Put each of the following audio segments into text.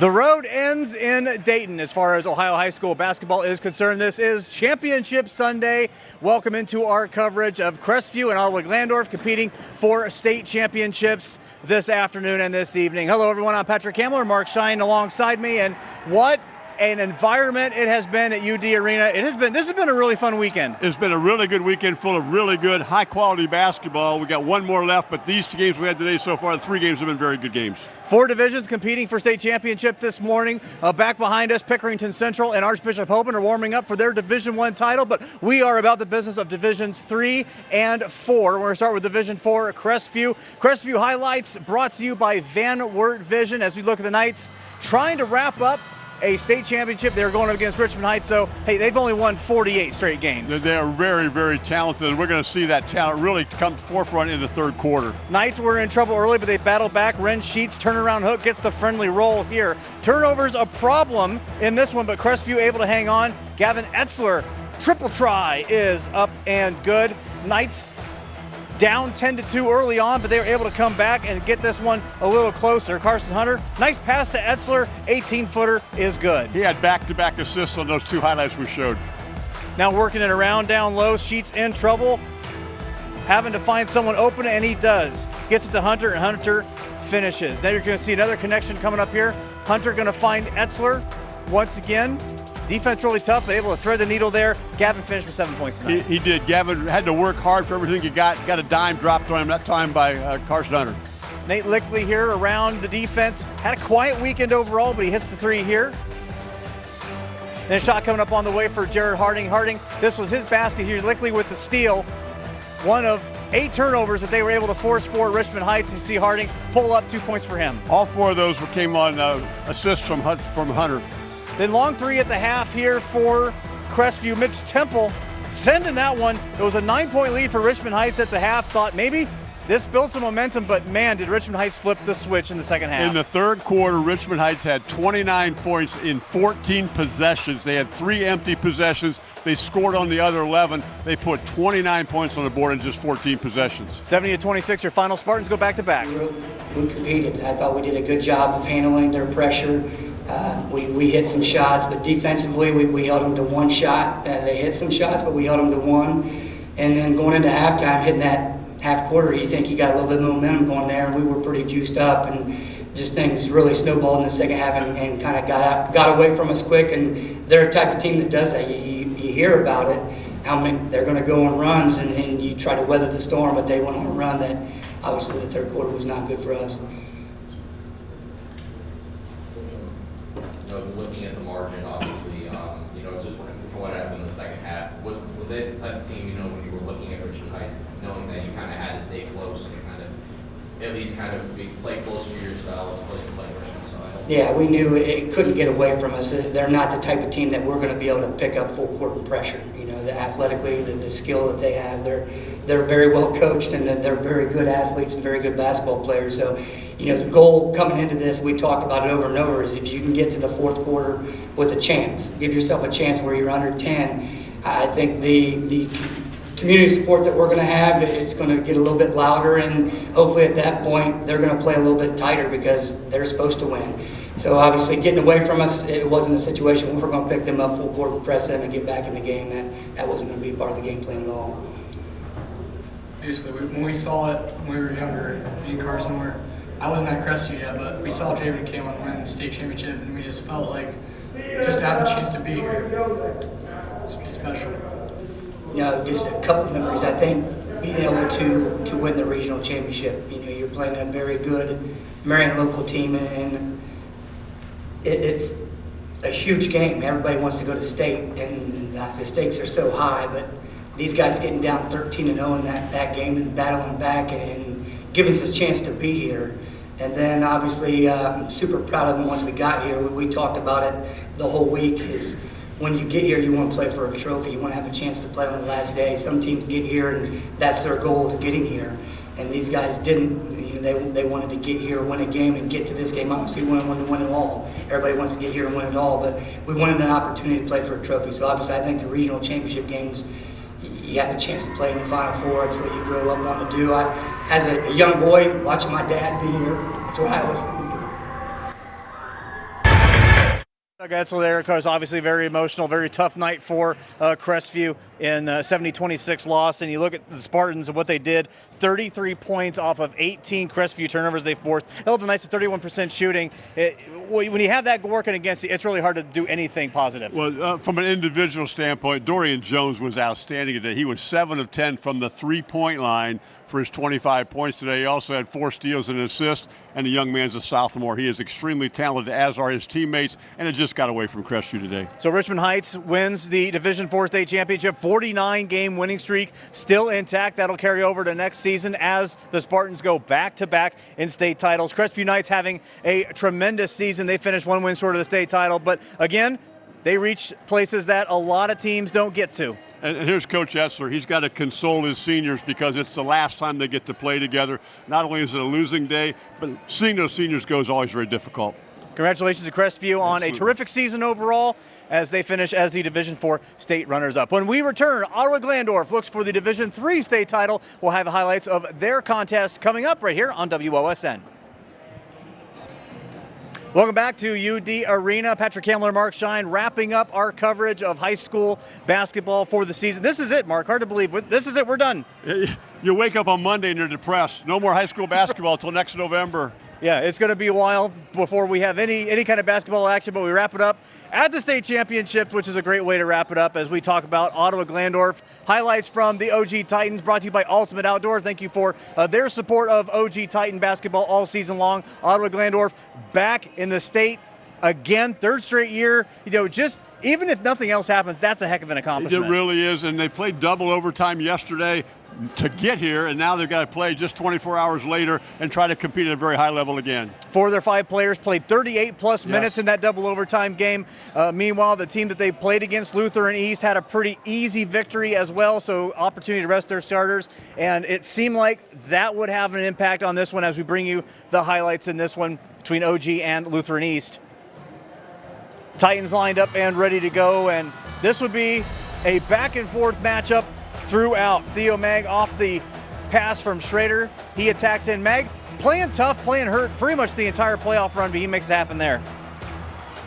The road ends in Dayton as far as Ohio High School basketball is concerned. This is Championship Sunday. Welcome into our coverage of Crestview and Ottawa Glandorf competing for state championships this afternoon and this evening. Hello, everyone. I'm Patrick Hamler, Mark Shine alongside me. And what an environment it has been at UD Arena. It has been this has been a really fun weekend. It's been a really good weekend full of really good high quality basketball. We got one more left, but these two games we had today so far, the three games have been very good games. Four divisions competing for state championship this morning. Uh, back behind us, Pickerington Central and Archbishop Hoban are warming up for their Division One title, but we are about the business of Divisions Three and Four. We're going to start with Division Four, Crestview. Crestview highlights brought to you by Van Wert Vision as we look at the Knights trying to wrap up a state championship. They're going up against Richmond Heights, though. Hey, they've only won 48 straight games. They are very, very talented, and we're going to see that talent really come to forefront in the third quarter. Knights were in trouble early, but they battled back. Ren Sheets turnaround hook gets the friendly roll here. Turnovers a problem in this one, but Crestview able to hang on. Gavin Etzler, triple try is up and good. Knights down 10 to 2 early on, but they were able to come back and get this one a little closer. Carson Hunter, nice pass to Etzler, 18 footer is good. He had back to back assists on those two highlights we showed. Now working it around down low, Sheets in trouble, having to find someone open, and he does. Gets it to Hunter, and Hunter finishes. Now you're going to see another connection coming up here. Hunter going to find Etzler once again. Defense really tough, but able to thread the needle there. Gavin finished with seven points tonight. He, he did. Gavin had to work hard for everything he got. Got a dime dropped on him that time by uh, Carson Hunter. Nate Lickley here around the defense. Had a quiet weekend overall, but he hits the three here. Then a shot coming up on the way for Jared Harding. Harding, this was his basket here. Lickley with the steal. One of eight turnovers that they were able to force for Richmond Heights. And you see Harding pull up two points for him. All four of those came on uh, assists from, from Hunter. Then long three at the half here for Crestview. Mitch Temple sending that one. It was a nine point lead for Richmond Heights at the half. Thought maybe this built some momentum, but man, did Richmond Heights flip the switch in the second half. In the third quarter, Richmond Heights had 29 points in 14 possessions. They had three empty possessions. They scored on the other 11. They put 29 points on the board in just 14 possessions. 70 to 26, your final Spartans go back to back. We competed. I thought we did a good job of handling their pressure. Uh, we, we hit some shots, but defensively we, we held them to one shot. Uh, they hit some shots, but we held them to one. And then going into halftime, hitting that half quarter, you think you got a little bit of momentum going there, and we were pretty juiced up, and just things really snowballed in the second half and, and kind of got got away from us quick. And they're a type of team that does that. You, you, you hear about it, how many they're going to go on runs, and, and you try to weather the storm, but they went on a run that obviously the third quarter was not good for us. Know, looking at the margin, obviously, um, you know, just what, what happened in the second half, was, was they the type of team, you know, when you were looking at Richmond Heights, knowing that you kind of had to stay close and kind of, at least kind of be, play close to your style as opposed to play Richmond's style? Yeah, we knew it couldn't get away from us. They're not the type of team that we're going to be able to pick up full court pressure. You know, the athletically, the, the skill that they have, they're they're very well coached and they're very good athletes and very good basketball players. So, you know, the goal coming into this, we talked about it over and over, is if you can get to the fourth quarter with a chance, give yourself a chance where you're under 10. I think the the community support that we're going to have is going to get a little bit louder, and hopefully at that point they're going to play a little bit tighter because they're supposed to win. So obviously, getting away from us, it wasn't a situation where we're going to pick them up full court, press them, and get back in the game. That that wasn't going to be part of the game plan at all basically when we saw it when we were younger, and Carson were, I wasn't at Crestview yet, but we saw Javen and Kalen win the state championship, and we just felt like just to have the chance to be here, it's be special. You know, just a couple memories. I think being able to to win the regional championship. You know, you're playing a very good Marion local team, and it, it's a huge game. Everybody wants to go to state, and uh, the stakes are so high, but these guys getting down 13 and 0 in that, that game and battling back and, and give us a chance to be here. And then obviously, uh, I'm super proud of them once we got here. We, we, talked about it the whole week. Is when you get here, you want to play for a trophy. You want to have a chance to play on the last day. Some teams get here and that's their goal is getting here. And these guys didn't. You know, they, they wanted to get here, win a game, and get to this game. Obviously, we wanted to win it all. Everybody wants to get here and win it all, but we wanted an opportunity to play for a trophy. So obviously, I think the regional championship games you have a chance to play in the Final Four. It's what you grow up wanting to do. I, as a young boy, watching my dad be here, that's what I always Doug Etzler there, of obviously very emotional, very tough night for uh, Crestview in uh, 70-26 loss. And you look at the Spartans and what they did, 33 points off of 18 Crestview turnovers they forced. Held the Knights at 31% shooting. It, when you have that working against you, it's really hard to do anything positive. Well, uh, from an individual standpoint, Dorian Jones was outstanding today. He was 7 of 10 from the three-point line for his 25 points today. He also had four steals and an assist, and the young man's a sophomore. He is extremely talented, as are his teammates, and it just got away from Crestview today. So Richmond Heights wins the Division Four state championship, 49 game winning streak still intact. That'll carry over to next season as the Spartans go back to back in state titles. Crestview Knights having a tremendous season. They finished one win short of the state title, but again, they reach places that a lot of teams don't get to. And here's Coach Etzler. He's got to console his seniors because it's the last time they get to play together. Not only is it a losing day, but seeing those seniors go is always very difficult. Congratulations to Crestview on Absolutely. a terrific season overall as they finish as the Division Four state runners-up. When we return, Ottawa Glandorf looks for the Division Three state title. We'll have highlights of their contest coming up right here on WOSN. Welcome back to UD Arena. Patrick Hamler, Mark Shine, wrapping up our coverage of high school basketball for the season. This is it, Mark. Hard to believe. This is it. We're done. You wake up on Monday and you're depressed. No more high school basketball until next November. Yeah, it's going to be a while before we have any any kind of basketball action, but we wrap it up at the state championships, which is a great way to wrap it up as we talk about Ottawa Glandorf. Highlights from the OG Titans brought to you by Ultimate Outdoor. Thank you for uh, their support of OG Titan basketball all season long. Ottawa Glandorf back in the state again, third straight year. You know, just even if nothing else happens, that's a heck of an accomplishment. It really is, and they played double overtime yesterday to get here, and now they've got to play just 24 hours later and try to compete at a very high level again. Four of their five players played 38 plus yes. minutes in that double overtime game. Uh, meanwhile, the team that they played against, Lutheran East, had a pretty easy victory as well, so opportunity to rest their starters. And it seemed like that would have an impact on this one as we bring you the highlights in this one between OG and Lutheran East. Titans lined up and ready to go, and this would be a back and forth matchup throughout. Theo Mag off the pass from Schrader. He attacks in. Mag playing tough, playing hurt pretty much the entire playoff run, but he makes it happen there.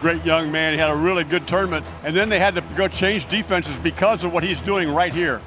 Great young man. He had a really good tournament. And then they had to go change defenses because of what he's doing right here.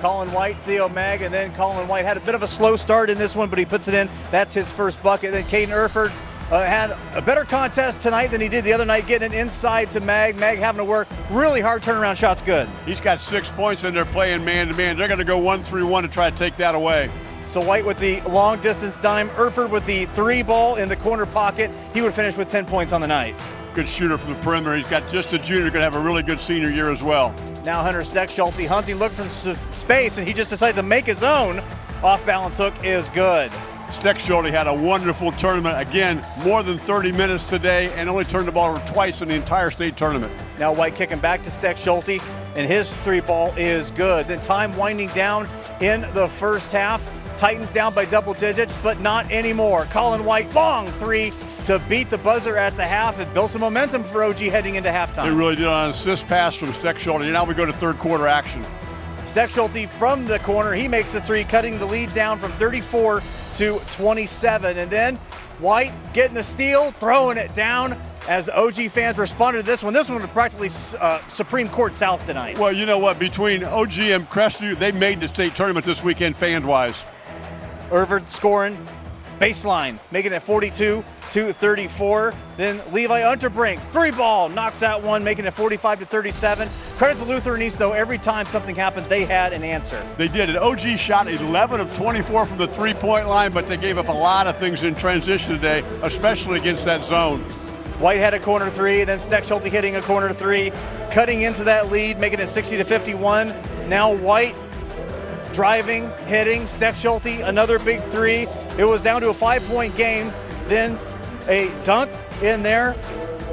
Colin White, Theo Mag, and then Colin White had a bit of a slow start in this one, but he puts it in. That's his first bucket. Then Caden Erford uh, had a better contest tonight than he did the other night, getting it inside to Mag. Mag having to work really hard turnaround shots good. He's got six points and they're playing man to man. They're going to go one three one to try to take that away. So White with the long distance dime, Erford with the three ball in the corner pocket. He would finish with 10 points on the night. Good shooter from the perimeter. He's got just a junior, going to have a really good senior year as well. Now Hunter Steckschulte hunting, looking for space, and he just decides to make his own. Off balance hook is good. Steckschulte had a wonderful tournament. Again, more than 30 minutes today and only turned the ball over twice in the entire state tournament. Now White kicking back to Steckschulte, and his three ball is good. Then time winding down in the first half. Titans down by double digits, but not anymore. Colin White, long three to beat the buzzer at the half. It built some momentum for OG heading into halftime. It really did on an assist pass from Steckschulte. Now we go to third quarter action. Steckschulte from the corner, he makes the three, cutting the lead down from 34 to 27. And then White getting the steal, throwing it down as OG fans responded to this one. This one was practically uh, Supreme Court South tonight. Well, you know what? Between OG and Crestview, they made the state tournament this weekend fan-wise. Irvin scoring baseline, making it 42 to 34. Then Levi Unterbrink, three ball, knocks out one, making it 45 to 37. Credit to Lutheran East, though, every time something happened, they had an answer. They did. And OG shot 11 of 24 from the three point line, but they gave up a lot of things in transition today, especially against that zone. White had a corner three, then Steckschulte hitting a corner three, cutting into that lead, making it 60 to 51. Now White driving, hitting, Steckschulte, another big three. It was down to a five point game. Then a dunk in there,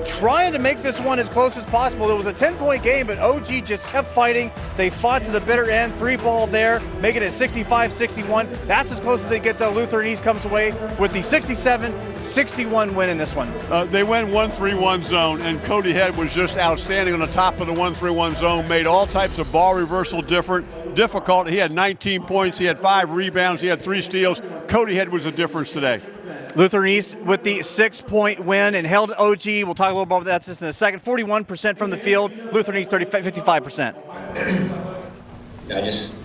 trying to make this one as close as possible. It was a 10 point game, but OG just kept fighting. They fought to the bitter end, three ball there, making it 65 61. That's as close as they get, though. Lutheran East comes away with the 67 61 win in this one. Uh, they went 1 3 1 zone, and Cody Head was just outstanding on the top of the 1 3 1 zone, made all types of ball reversal different. Difficult. He had 19 points. He had five rebounds. He had three steals. Cody Head was a difference today. Lutheran East with the six-point win and held OG. We'll talk a little about that just in a second. 41% from the field. Lutheran East 30, 55%. I just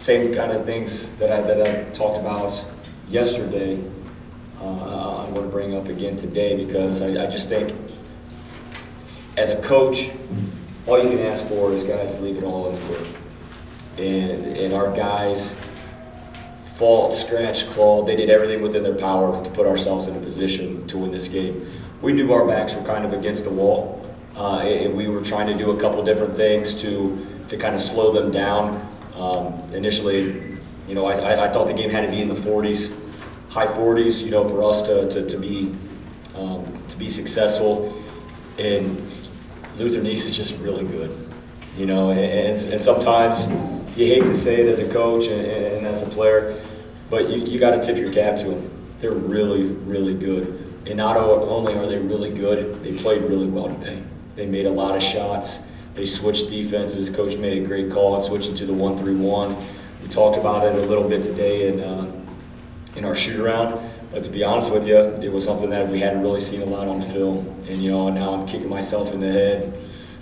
same kind of things that I that I talked about yesterday. Uh, I'm going to bring up again today because I, I just think, as a coach, all you can ask for is guys to leave it all in the court, and and our guys fought, scratched, clawed. They did everything within their power to put ourselves in a position to win this game. We knew our backs were kind of against the wall, uh, and we were trying to do a couple different things to to kind of slow them down. Um, initially, you know, I, I- thought the game had to be in the 40s, high 40s, you know, for us to, to, to be um, to be successful. And Lutheran East is just really good, you know, and, and, and sometimes you hate to say it as a coach and, and as a player, but you, you got to tip your cap to them. They're really, really good. And not only are they really good, they played really well today. They made a lot of shots. They switched defenses. Coach made a great call on switching to the one-three-one. We talked about it a little bit today in uh, in our shoot around. But to be honest with you, it was something that we hadn't really seen a lot on film. And you know, now I'm kicking myself in the head,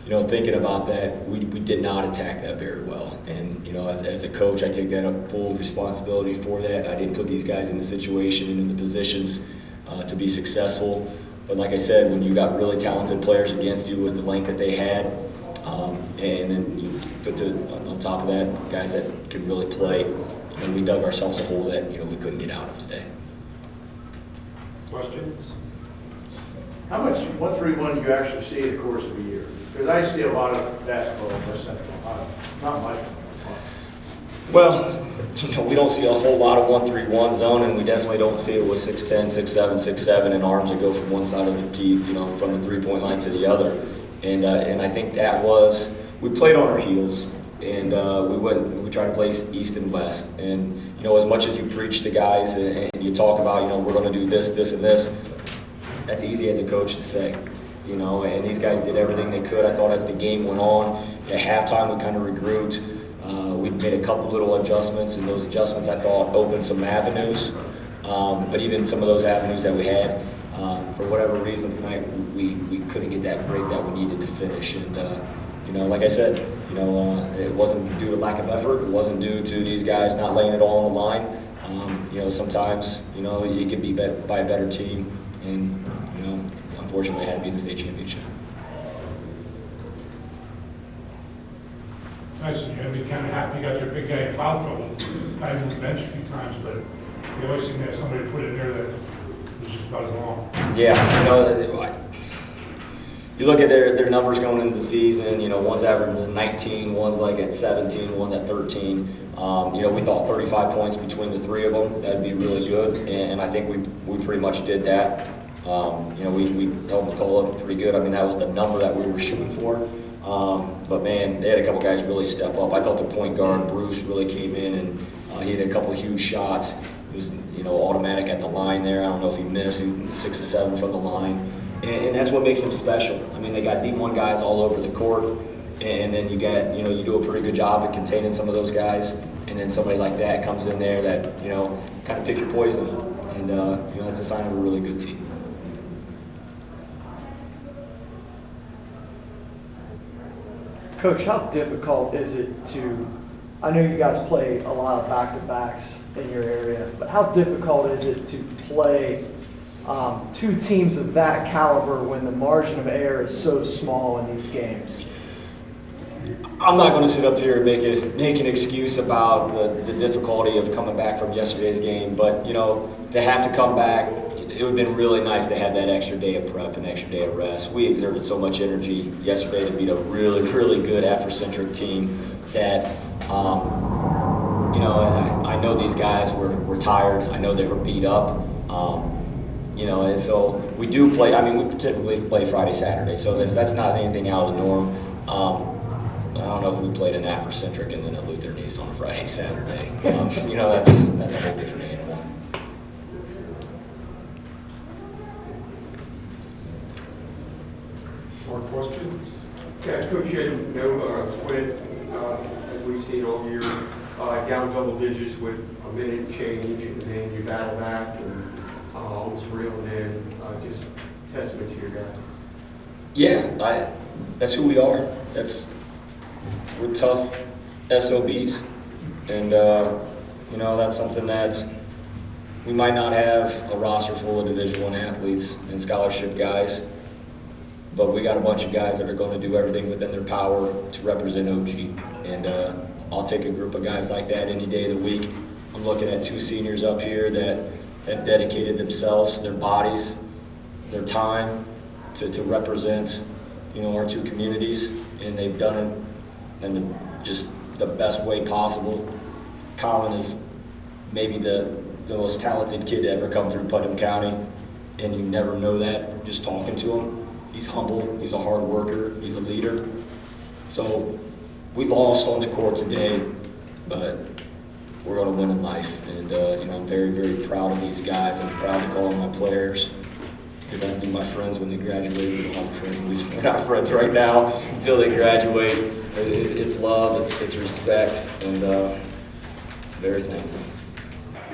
you know, thinking about that. We, we did not attack that very well. And you know, as, as a coach, I take that up full responsibility for that. I didn't put these guys in the situation and in the positions uh, to be successful. But like I said, when you got really talented players against you with the length that they had, um, and then you put to, on top of that, guys that could really play, and we dug ourselves a hole that you know we couldn't get out of today. Questions? How much one-three-one do you actually see in the course of a year? Because I see a lot of basketball in West Central, not much. Well, you know, we don't see a whole lot of one-three-one zone, and we definitely don't see it with 6'10", 6'7", 6'7", and arms that go from one side of the key, you know, from the three-point line to the other. And uh, and I think that was we played on our heels, and uh, we went we tried to play east and west. And you know, as much as you preach to guys and, and you talk about, you know, we're going to do this, this, and this, that's easy as a coach to say. You know, and these guys did everything they could. I thought as the game went on, at halftime we kind of regrouped. Uh, we made a couple little adjustments, and those adjustments I thought opened some avenues. Um, but even some of those avenues that we had, um, for whatever reason tonight, we, we couldn't get that break that we needed to finish. And uh, you know, like I said, you know, uh, it wasn't due to lack of effort. It wasn't due to these guys not laying it all on the line. Um, you know, sometimes you know you could be by a better team, and unfortunately, I had to be in the state championship. Tyson, you have to be kind of happy you got your big guy in foul trouble. I moved the bench a few times, but you always seem to have somebody to put in there that was just about as long. Yeah, you know, you look at their, their numbers going into the season, you know, one's averaging 19, one's like at 17, one's at 13. Um, you know, we thought 35 points between the three of them, that'd be really good, and I think we, we pretty much did that. Um, you know, we, we held McCullough up pretty good. I mean, that was the number that we were shooting for. Um, but man, they had a couple guys really step up. I thought the point guard, Bruce, really came in and uh, he had a couple huge shots. It was, you know, automatic at the line there. I don't know if he missed, he six or seven from the line. And, and that's what makes him special. I mean, they got D1 guys all over the court. And then you get, you know, you do a pretty good job at containing some of those guys. And then somebody like that comes in there that, you know, kind of pick your poison. And, uh, you know, that's a sign of a really good team. Coach, how difficult is it to, I know you guys play a lot of back-to-backs in your area, but how difficult is it to play um, two teams of that caliber when the margin of error is so small in these games? I'm not going to sit up here and make make an excuse about the, the difficulty of coming back from yesterday's game, but you know, to have to come back, it would have been really nice to have that extra day of prep and extra day of rest. We exerted so much energy yesterday to beat a really, really good Afrocentric team that, um, you know, I, I know these guys were, were tired. I know they were beat up. Um, you know, and so we do play. I mean, we typically play Friday, Saturday, so that, that's not anything out of the norm. Um, I don't know if we played an Afrocentric and then a Lutheran East on a Friday, Saturday. Um, you know, that's that's a whole different animal. More questions? Yeah, Coach, you had no uh, split, uh, as we've seen all year, uh, down double digits with a minute change, and then you battle back and uh, on real, and uh, just testament to your guys. Yeah, I, that's who we are. That's we're tough SOBs, and uh, you know that's something that we might not have a roster full of Division One athletes and scholarship guys, but we got a bunch of guys that are going to do everything within their power to represent OG, and uh, I'll take a group of guys like that any day of the week. I'm looking at two seniors up here that have dedicated themselves, their bodies, their time to, to represent, you know, our two communities, and they've done it in the, just the best way possible. Colin is maybe the, the most talented kid to ever come through Putnam County, and you never know that just talking to him. He's humble, he's a hard worker, he's a leader. So we lost on the court today, but we're going to win in life. And, uh, you know, I'm very, very proud of these guys. I'm proud to call them my players. They're going to be my friends when they graduate. We don't friends. We're not friends right now until they graduate. It- It's love, it's, it's respect, and uh, very thankful.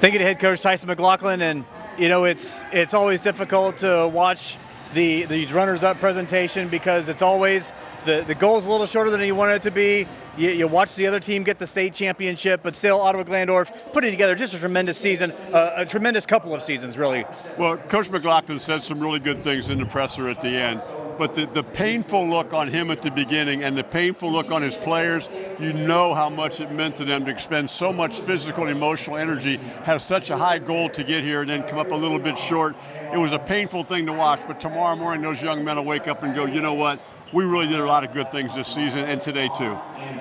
Thank you to head coach Tyson McLaughlin, and you know it's it's always difficult to watch the the runners-up presentation because it's always the the goal's a little shorter than you want it to be. You, you watch the other team get the state championship, but still Ottawa Glandorf putting together just a tremendous season, uh, a tremendous couple of seasons, really. Well, Coach McLaughlin said some really good things in the presser at the end, but the, the painful look on him at the beginning and the painful look on his players, you know how much it meant to them to expend so much physical and emotional energy, have such a high goal to get here, and then come up a little bit short. It was a painful thing to watch, but tomorrow morning those young men will wake up and go, you know what? We really did a lot of good things this season and today too.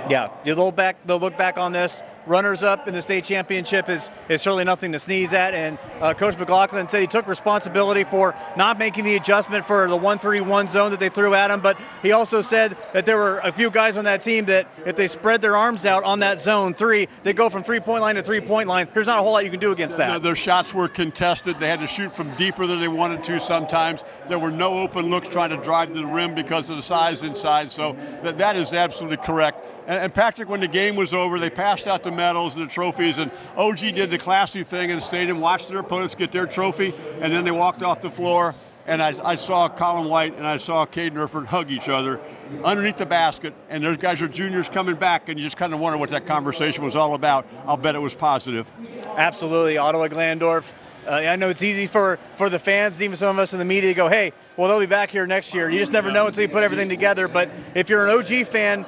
Yeah, you look back. They'll look back on this. Runners up in the state championship is is certainly nothing to sneeze at. And uh, Coach McLaughlin said he took responsibility for not making the adjustment for the one-three-one zone that they threw at him. But he also said that there were a few guys on that team that if they spread their arms out on that zone three, they go from three-point line to three-point line. There's not a whole lot you can do against that. Their shots were contested. They had to shoot from deeper than they wanted to sometimes. There were no open looks trying to drive to the rim because of the size inside. So that, that is absolutely correct. And, Patrick, when the game was over, they passed out the medals and the trophies, and OG did the classy thing and stayed and watched their opponents get their trophy, and then they walked off the floor. And I, I saw Colin White and I saw Caden Erford hug each other underneath the basket, and those guys are juniors coming back, and you just kind of wonder what that conversation was all about. I'll bet it was positive. Absolutely, Ottawa Glandorf. Uh, I know it's easy for, for the fans, even some of us in the media, to go, "Hey, well they'll be back here next year." You just never know until you put everything together. But if you're an OG fan,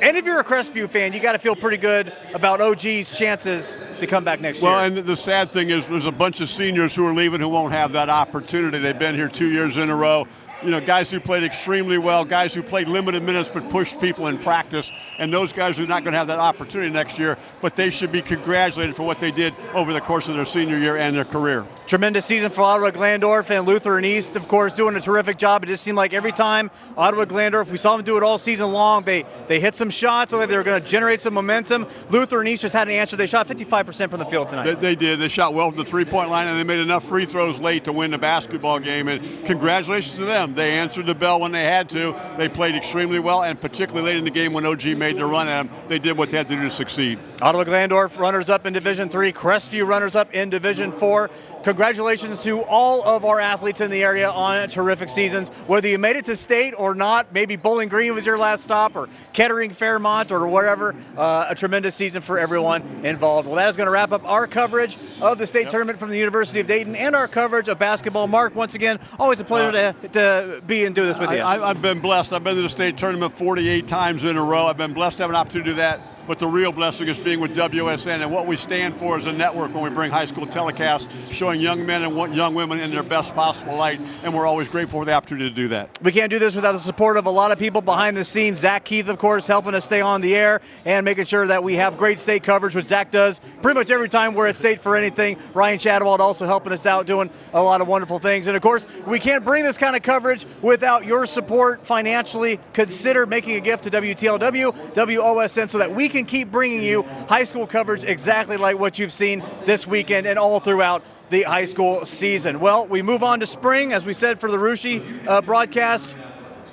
and if you're a Crestview fan, you got to feel pretty good about OG's chances to come back next Well, year. Well, and the sad thing is, there's a bunch of seniors who are leaving who won't have that opportunity. They've been here two years in a row. You know, guys who played extremely well, guys who played limited minutes but pushed people in practice, and those guys are not going to have that opportunity next year. But they should be congratulated for what they did over the course of their senior year and their career. Tremendous season for Ottawa Glandorf and Lutheran East, of course, doing a terrific job. It just seemed like every time Ottawa Glandorf, we saw them do it all season long. They they hit some shots, so they were going to generate some momentum. Lutheran East just had an answer. They shot 55% from the field tonight. They, they did. They shot well from the three-point line, and they made enough free throws late to win the basketball game. And congratulations to them. They answered the bell when they had to. They played extremely well, and particularly late in the game when OG made the run at them, they did what they had to do to succeed. Ottawa Glandorf runners up in Division Three, Crestview runners up in Division Four. Congratulations to all of our athletes in the area on terrific seasons. Whether you made it to state or not, maybe Bowling Green was your last stop, or Kettering, Fairmont, or wherever. Uh, a tremendous season for everyone involved. Well, that is going to wrap up our coverage of the state tournament from the University of Dayton and our coverage of basketball. Mark, once again, always a pleasure to, to be and do this with you. I, I've been blessed. I've been to the state tournament 48 times in a row. I've been blessed to have an opportunity to do that. But the real blessing is being with WSN and what we stand for as a network when we bring high school telecasts, showing young men and young women in their best possible light. And we're always grateful for the opportunity to do that. We can't do this without the support of a lot of people behind the scenes. Zach Keith, of course, helping us stay on the air and making sure that we have great state coverage, which Zach does pretty much every time we're at state for anything. Ryan Shadowald also helping us out, doing a lot of wonderful things. And of course, we can't bring this kind of coverage without your support financially. Consider making a gift to WTLW, WOSN, so that we can keep bringing you high school coverage exactly like what you've seen this weekend and all throughout the high school season. Well, we move on to spring, as we said for the Rushi uh, broadcast.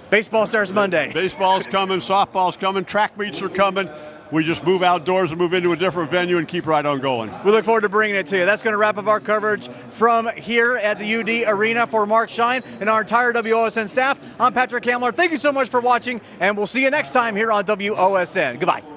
Baseball starts Monday. Baseball's coming, softball's coming, track meets are coming. We just move outdoors and move into a different venue and keep right on going. We look forward to bringing it to you. That's going to wrap up our coverage from here at the UD Arena for Mark Shine and our entire WOSN staff. I'm Patrick Hamler. Thank you so much for watching, and we'll see you next time here on WOSN. Goodbye.